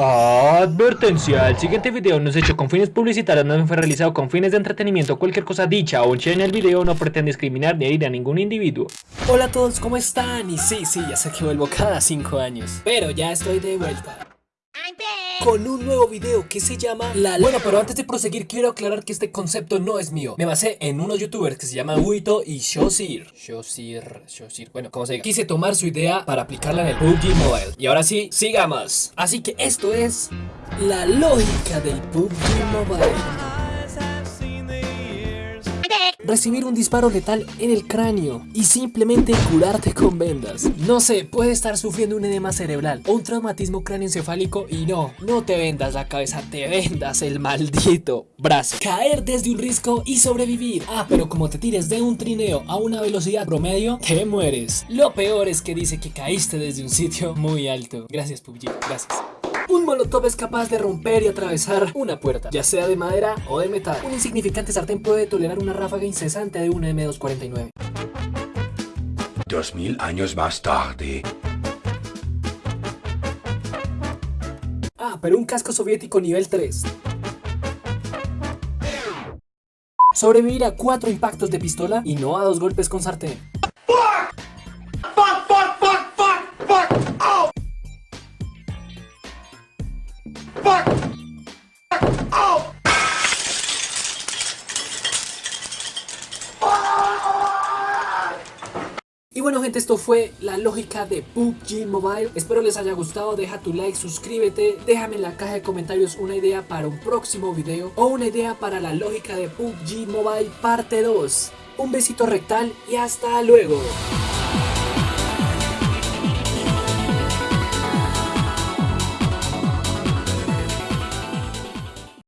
Advertencia, el siguiente video no es hecho con fines publicitarios, no fue realizado con fines de entretenimiento, cualquier cosa dicha o hecha en el video no pretende discriminar ni herir a ningún individuo. Hola a todos, ¿cómo están? Y sí, sí, ya sé que vuelvo cada 5 años, pero ya estoy de vuelta. Con un nuevo video que se llama La Bueno, pero antes de proseguir quiero aclarar que este concepto no es mío. Me basé en unos youtubers que se llaman Huito y Shosir. Shosir, Shosir, bueno, como se diga Quise tomar su idea para aplicarla en el PUBG Mobile. Y ahora sí, sigamos. Así que esto es la lógica del PUBG Mobile recibir un disparo letal en el cráneo y simplemente curarte con vendas. No sé, puede estar sufriendo un edema cerebral o un traumatismo cráneoencefálico y no, no te vendas la cabeza, te vendas el maldito brazo. Caer desde un risco y sobrevivir. Ah, pero como te tires de un trineo a una velocidad promedio, te mueres. Lo peor es que dice que caíste desde un sitio muy alto. Gracias PUBG, gracias. Un molotov es capaz de romper y atravesar una puerta, ya sea de madera o de metal. Un insignificante sartén puede tolerar una ráfaga incesante de una M249. Dos mil años más tarde. Ah, pero un casco soviético nivel 3. Sobrevivir a cuatro impactos de pistola y no a dos golpes con sartén. Bueno gente, esto fue la lógica de PUBG Mobile. Espero les haya gustado, deja tu like, suscríbete Déjame en la caja de comentarios una idea para un próximo video O una idea para la lógica de PUBG Mobile parte 2 Un besito rectal y hasta luego